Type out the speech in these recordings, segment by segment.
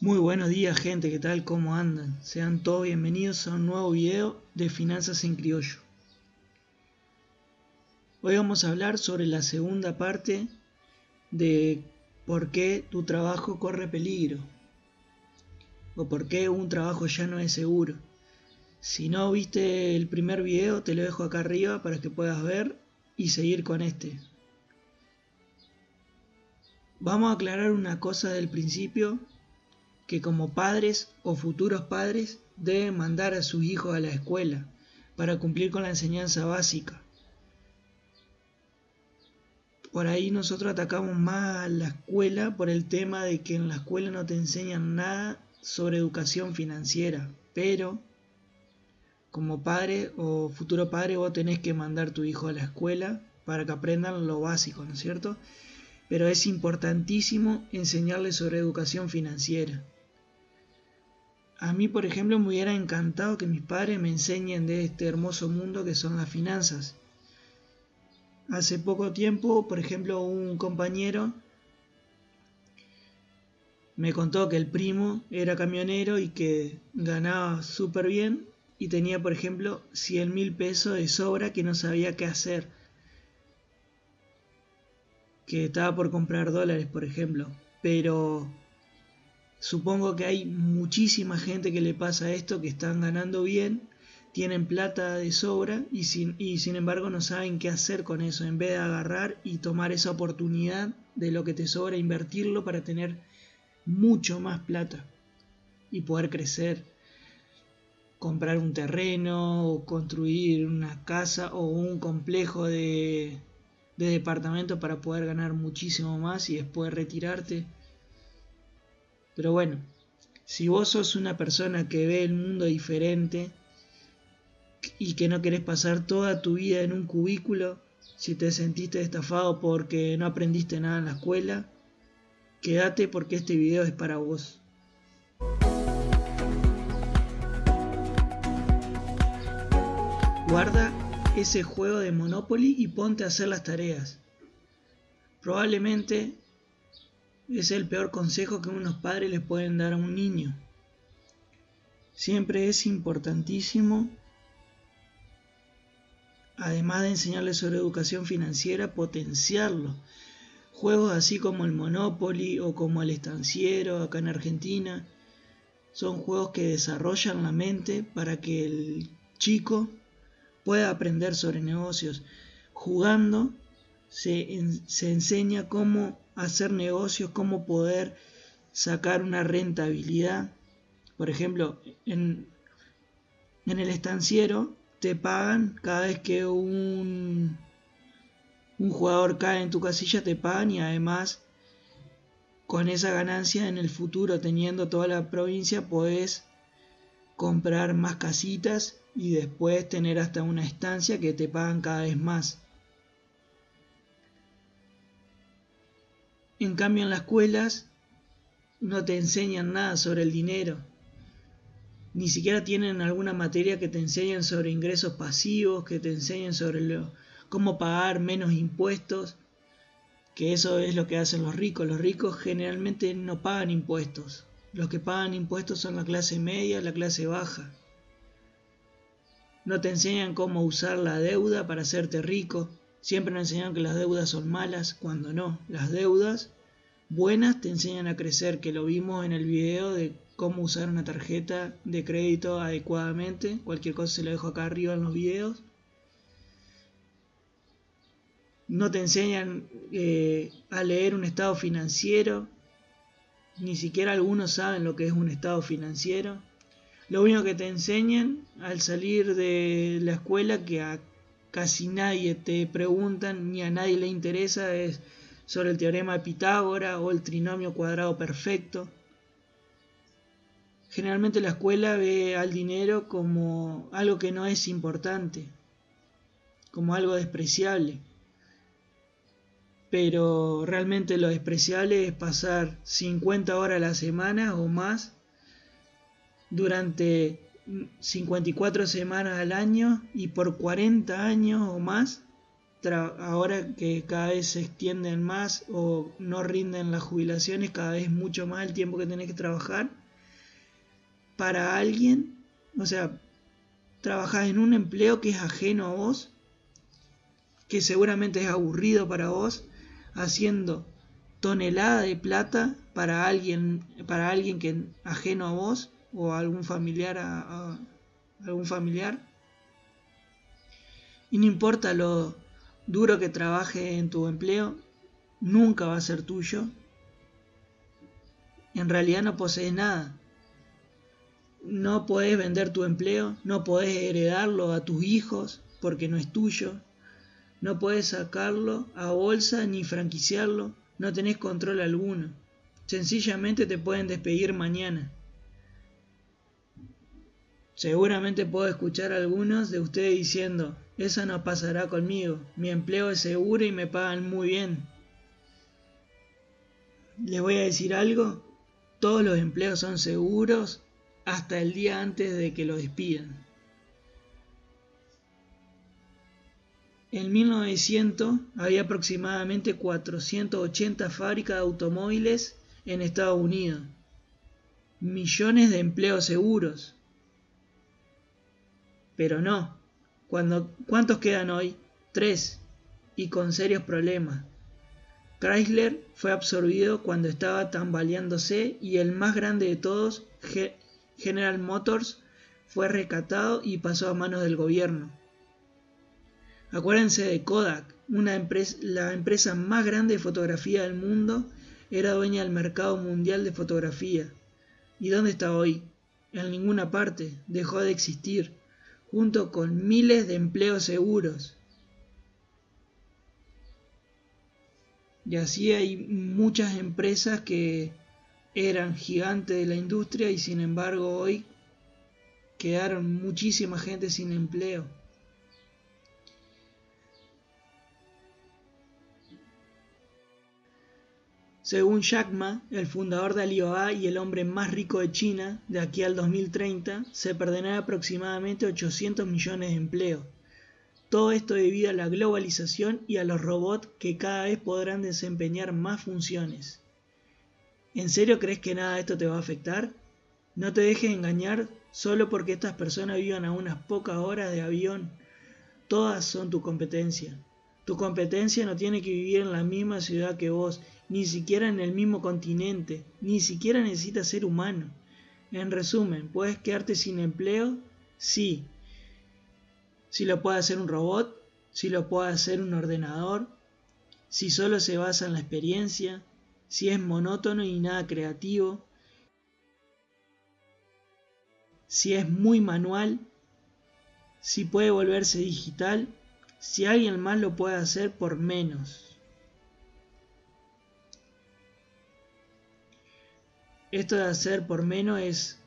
Muy buenos días gente, ¿qué tal? ¿Cómo andan? Sean todos bienvenidos a un nuevo video de Finanzas en Criollo. Hoy vamos a hablar sobre la segunda parte de por qué tu trabajo corre peligro o por qué un trabajo ya no es seguro. Si no viste el primer video te lo dejo acá arriba para que puedas ver y seguir con este. Vamos a aclarar una cosa del principio que como padres o futuros padres deben mandar a sus hijos a la escuela para cumplir con la enseñanza básica. Por ahí nosotros atacamos más a la escuela por el tema de que en la escuela no te enseñan nada sobre educación financiera, pero como padre o futuro padre vos tenés que mandar a tu hijo a la escuela para que aprendan lo básico, ¿no es cierto? Pero es importantísimo enseñarles sobre educación financiera. A mí, por ejemplo, me hubiera encantado que mis padres me enseñen de este hermoso mundo que son las finanzas. Hace poco tiempo, por ejemplo, un compañero me contó que el primo era camionero y que ganaba súper bien y tenía, por ejemplo, 100 mil pesos de sobra que no sabía qué hacer. Que estaba por comprar dólares, por ejemplo. Pero Supongo que hay muchísima gente que le pasa esto, que están ganando bien, tienen plata de sobra y sin, embargo no saben qué hacer con eso, en vez de agarrar y tomar esa oportunidad de lo que te sobra, invertirlo para tener mucho más plata y poder crecer, comprar un terreno o construir una casa o un complejo de, de departamento para poder ganar muchísimo más y después retirarte pero bueno, si vos sos una persona que ve el mundo diferente y que no querés pasar toda tu vida en un cubículo, si te sentiste estafado porque no aprendiste nada en la escuela, quédate porque este video es para vos. Guarda ese juego de Monopoly y ponte a hacer las tareas. Probablemente es el peor consejo que unos padres le pueden dar a un niño. Siempre es importantísimo, además de enseñarle sobre educación financiera, potenciarlo. Juegos así como el Monopoly o como el Estanciero acá en Argentina son juegos que desarrollan la mente para que el chico pueda aprender sobre negocios. Jugando se, se enseña cómo hacer negocios, cómo poder sacar una rentabilidad. Por ejemplo, en, en el estanciero te pagan cada vez que un, un jugador cae en tu casilla, te pagan y además con esa ganancia en el futuro, teniendo toda la provincia, puedes comprar más casitas y después tener hasta una estancia que te pagan cada vez más. En cambio en las escuelas no te enseñan nada sobre el dinero. Ni siquiera tienen alguna materia que te enseñen sobre ingresos pasivos, que te enseñen sobre cómo pagar menos impuestos, que eso es lo que hacen los ricos. Los ricos generalmente no pagan impuestos. Los que pagan impuestos son la clase media, la clase baja. No te enseñan cómo usar la deuda para hacerte rico. Siempre nos enseñan que las deudas son malas, cuando no. Las deudas buenas te enseñan a crecer, que lo vimos en el video de cómo usar una tarjeta de crédito adecuadamente. Cualquier cosa se lo dejo acá arriba en los videos. No te enseñan eh, a leer un estado financiero. Ni siquiera algunos saben lo que es un estado financiero. Lo único que te enseñan al salir de la escuela que a casi nadie te preguntan ni a nadie le interesa es sobre el teorema de Pitágora o el trinomio cuadrado perfecto. Generalmente la escuela ve al dinero como algo que no es importante, como algo despreciable. Pero realmente lo despreciable es pasar 50 horas a la semana o más durante 54 semanas al año y por 40 años o más ahora que cada vez se extienden más o no rinden las jubilaciones, cada vez mucho más el tiempo que tenés que trabajar, para alguien, o sea, trabajás en un empleo que es ajeno a vos, que seguramente es aburrido para vos, haciendo tonelada de plata para alguien, para alguien que ajeno a vos o algún familiar a algún familiar. Y no importa lo duro que trabaje en tu empleo, nunca va a ser tuyo. En realidad no posees nada. No podés vender tu empleo, no podés heredarlo a tus hijos porque no es tuyo. No puedes sacarlo a bolsa ni franquiciarlo, no tenés control alguno. Sencillamente te pueden despedir mañana. Seguramente puedo escuchar a algunos de ustedes diciendo, eso no pasará conmigo, mi empleo es seguro y me pagan muy bien. Les voy a decir algo, todos los empleos son seguros hasta el día antes de que lo despidan. En 1900 había aproximadamente 480 fábricas de automóviles en Estados Unidos. Millones de empleos seguros. Pero no. ¿Cuántos quedan hoy? Tres. Y con serios problemas. Chrysler fue absorbido cuando estaba tambaleándose y el más grande de todos, General Motors, fue recatado y pasó a manos del gobierno. Acuérdense de Kodak, una empresa, la empresa más grande de fotografía del mundo, era dueña del mercado mundial de fotografía. ¿Y dónde está hoy? En ninguna parte, dejó de existir junto con miles de empleos seguros. Y así hay muchas empresas que eran gigantes de la industria y sin embargo hoy quedaron muchísima gente sin empleo. Según Jack Ma, el fundador de Alibaba y el hombre más rico de China, de aquí al 2030, se perderán aproximadamente 800 millones de empleos. Todo esto debido a la globalización y a los robots que cada vez podrán desempeñar más funciones. ¿En serio crees que nada de esto te va a afectar? No te dejes engañar solo porque estas personas vivan a unas pocas horas de avión. Todas son tu competencia. Tu competencia no tiene que vivir en la misma ciudad que vos ni siquiera en el mismo continente, ni siquiera necesita ser humano. En resumen, ¿puedes quedarte sin empleo? Sí. Si lo puede hacer un robot, si lo puede hacer un ordenador, si solo se basa en la experiencia, si es monótono y nada creativo, si es muy manual, si puede volverse digital, si alguien más lo puede hacer por menos. Esto de hacer por menos es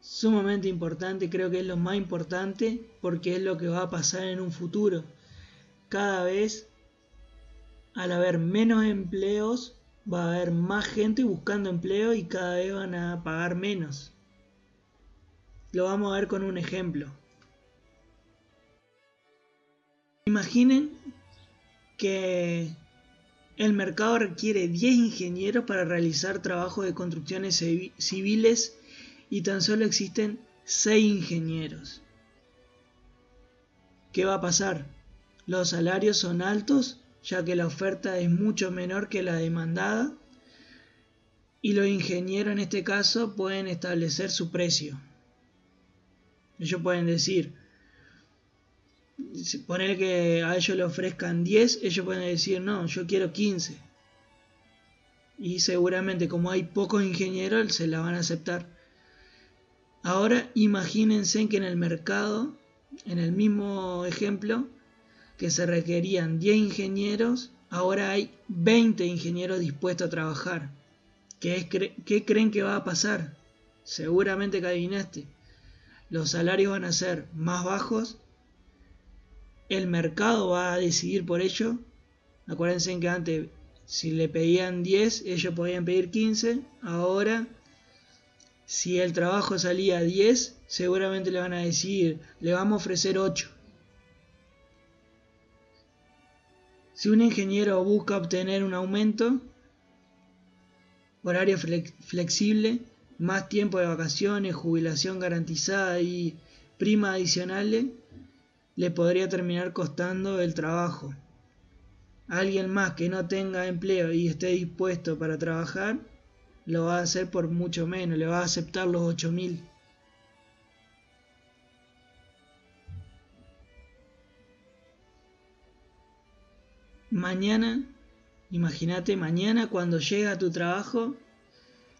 sumamente importante, creo que es lo más importante porque es lo que va a pasar en un futuro. Cada vez, al haber menos empleos, va a haber más gente buscando empleo y cada vez van a pagar menos. Lo vamos a ver con un ejemplo. Imaginen que el mercado requiere 10 ingenieros para realizar trabajos de construcciones civiles y tan solo existen 6 ingenieros. ¿Qué va a pasar? Los salarios son altos ya que la oferta es mucho menor que la demandada y los ingenieros en este caso pueden establecer su precio. Ellos pueden decir, poner que a ellos le ofrezcan 10, ellos pueden decir, no, yo quiero 15. Y seguramente como hay pocos ingenieros, se la van a aceptar. Ahora imagínense que en el mercado, en el mismo ejemplo, que se requerían 10 ingenieros, ahora hay 20 ingenieros dispuestos a trabajar. ¿Qué, ¿Qué creen que va a pasar? Seguramente que adivinaste. Los salarios van a ser más bajos el mercado va a decidir por ello. Acuérdense que antes, si le pedían 10, ellos podían pedir 15. Ahora, si el trabajo salía a 10, seguramente le van a decir, le vamos a ofrecer 8. Si un ingeniero busca obtener un aumento, horario flexible, más tiempo de vacaciones, jubilación garantizada y prima adicionales, le podría terminar costando el trabajo. Alguien más que no tenga empleo y esté dispuesto para trabajar, lo va a hacer por mucho menos, le va a aceptar los 8000. Mañana, imagínate mañana cuando llega a tu trabajo,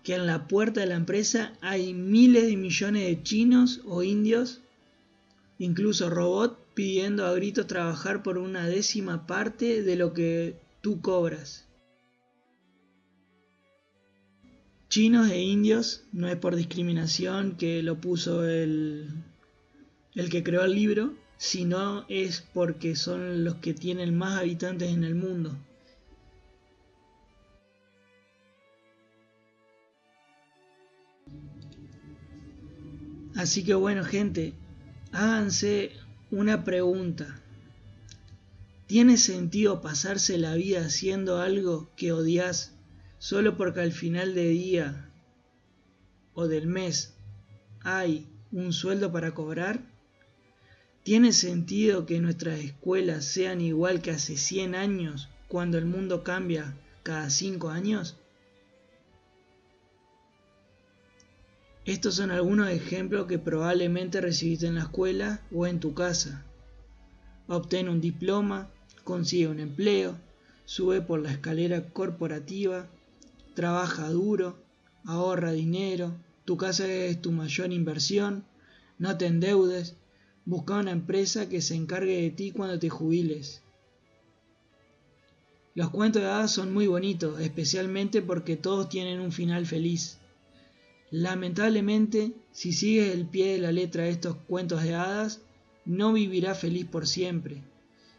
que en la puerta de la empresa hay miles de millones de chinos o indios, incluso robots, pidiendo a gritos trabajar por una décima parte de lo que tú cobras. Chinos e indios, no es por discriminación que lo puso el, el que creó el libro, sino es porque son los que tienen más habitantes en el mundo. Así que bueno gente, háganse una pregunta. ¿Tiene sentido pasarse la vida haciendo algo que odias solo porque al final del día o del mes hay un sueldo para cobrar? ¿Tiene sentido que nuestras escuelas sean igual que hace 100 años cuando el mundo cambia cada 5 años? Estos son algunos ejemplos que probablemente recibiste en la escuela o en tu casa. Obtén un diploma, consigue un empleo, sube por la escalera corporativa, trabaja duro, ahorra dinero, tu casa es tu mayor inversión, no te endeudes, busca una empresa que se encargue de ti cuando te jubiles. Los cuentos de hadas son muy bonitos, especialmente porque todos tienen un final feliz. Lamentablemente, si sigues el pie de la letra de estos cuentos de hadas, no vivirás feliz por siempre.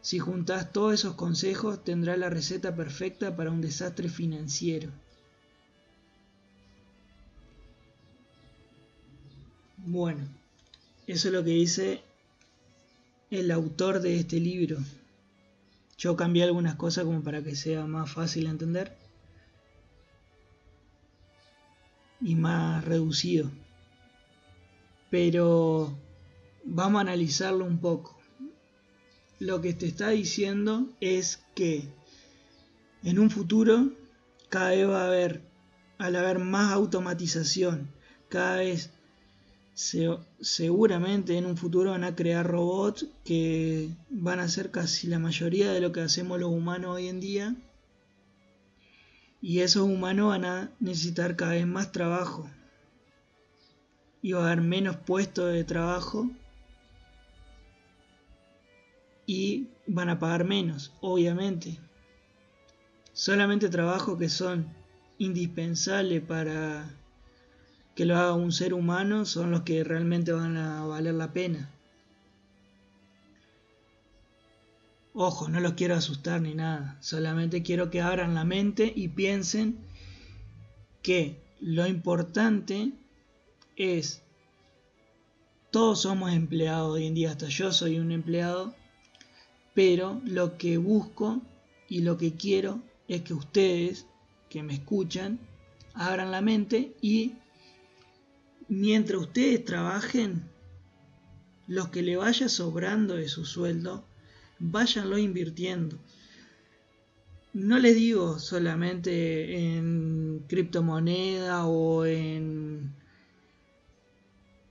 Si juntas todos esos consejos, tendrás la receta perfecta para un desastre financiero. Bueno, eso es lo que dice el autor de este libro. Yo cambié algunas cosas como para que sea más fácil de entender. Y más reducido. Pero vamos a analizarlo un poco. Lo que te está diciendo es que en un futuro cada vez va a haber, al haber más automatización, cada vez seguramente en un futuro van a crear robots que van a hacer casi la mayoría de lo que hacemos los humanos hoy en día y esos humanos van a necesitar cada vez más trabajo. Y va a haber menos puestos de trabajo. Y van a pagar menos, obviamente. Solamente trabajos que son indispensables para que lo haga un ser humano son los que realmente van a valer la pena. Ojo, no los quiero asustar ni nada, solamente quiero que abran la mente y piensen que lo importante es, todos somos empleados hoy en día, hasta yo soy un empleado, pero lo que busco y lo que quiero es que ustedes que me escuchan abran la mente y mientras ustedes trabajen, lo que le vaya sobrando de su sueldo, váyanlo invirtiendo. No les digo solamente en criptomoneda o en,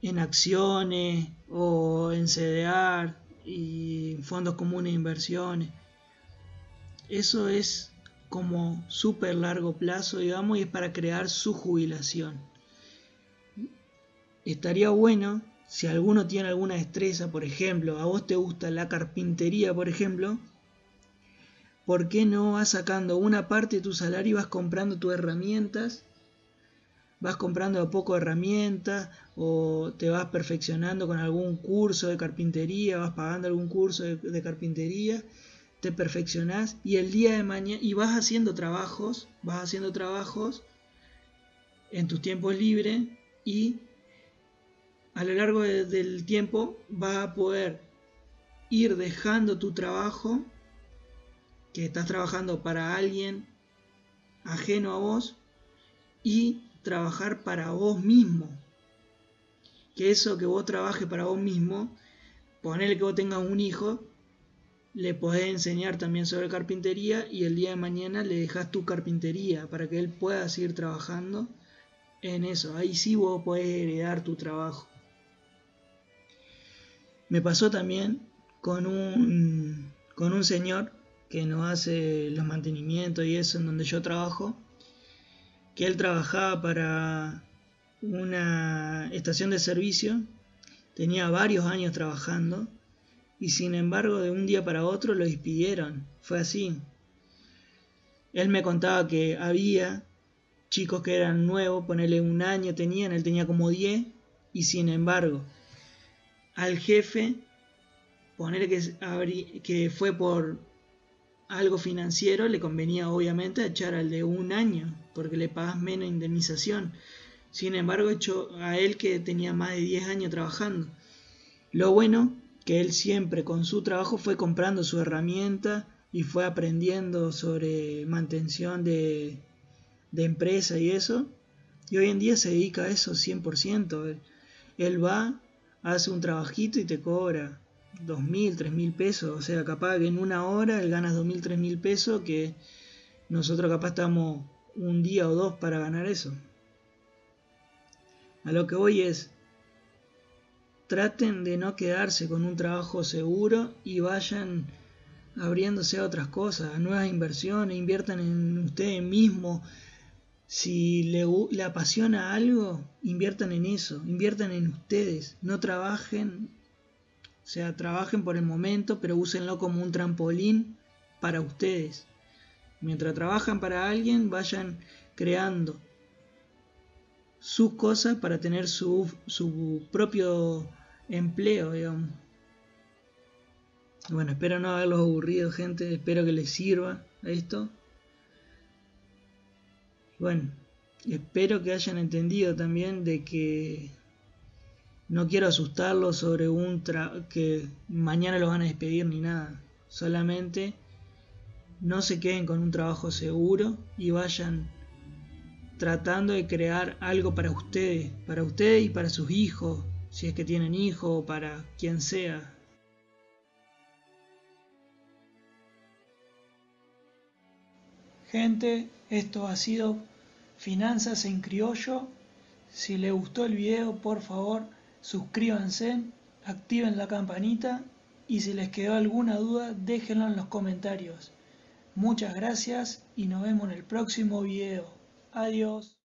en acciones o en CDR y fondos comunes de inversiones. Eso es como súper largo plazo, digamos, y es para crear su jubilación. Estaría bueno si alguno tiene alguna destreza, por ejemplo, a vos te gusta la carpintería, por ejemplo, ¿por qué no vas sacando una parte de tu salario y vas comprando tus herramientas? Vas comprando a poco herramientas o te vas perfeccionando con algún curso de carpintería, vas pagando algún curso de, de carpintería, te perfeccionás y el día de mañana y vas haciendo trabajos, vas haciendo trabajos en tus tiempos libres y a lo largo del tiempo vas a poder ir dejando tu trabajo que estás trabajando para alguien ajeno a vos y trabajar para vos mismo. Que eso que vos trabajes para vos mismo, ponerle que vos tengas un hijo, le podés enseñar también sobre carpintería y el día de mañana le dejas tu carpintería para que él pueda seguir trabajando en eso. Ahí sí vos podés heredar tu trabajo. Me pasó también con un, con un señor que nos hace los mantenimientos y eso en donde yo trabajo, que él trabajaba para una estación de servicio, tenía varios años trabajando y sin embargo de un día para otro lo despidieron. Fue así. Él me contaba que había chicos que eran nuevos, ponerle un año tenían, él tenía como 10 y sin embargo al jefe, ponerle que, que fue por algo financiero, le convenía obviamente echar al de un año porque le pagas menos indemnización. Sin embargo, hecho a él que tenía más de 10 años trabajando. Lo bueno que él siempre con su trabajo fue comprando su herramienta y fue aprendiendo sobre mantención de, de empresa y eso. Y hoy en día se dedica a eso 100%. Él, va, hace un trabajito y te cobra dos mil, tres mil pesos. O sea, capaz que en una hora él gana dos mil, tres mil pesos que nosotros capaz estamos un día o dos para ganar eso. A lo que voy es, traten de no quedarse con un trabajo seguro y vayan abriéndose a otras cosas, a nuevas inversiones, inviertan en ustedes mismos. Si le, apasiona algo, inviertan en eso, inviertan en ustedes, no trabajen, o sea, trabajen por el momento, pero úsenlo como un trampolín para ustedes. Mientras trabajan para alguien, vayan creando sus cosas para tener su, su propio empleo, digamos. Bueno, espero no haberlos aburrido, gente. Espero que les sirva esto. Bueno, espero que hayan entendido también de que no quiero asustarlos sobre un que mañana los van a despedir ni nada. Solamente no se queden con un trabajo seguro y vayan tratando de crear algo para ustedes, para ustedes y para sus hijos, si es que tienen hijos, para quien sea. Gente, esto ha sido Finanzas en Criollo. Si les gustó el video, por favor, suscríbanse, activen la campanita y si les quedó alguna duda, déjenlo en los comentarios. Muchas gracias y nos vemos en el próximo video. Adiós.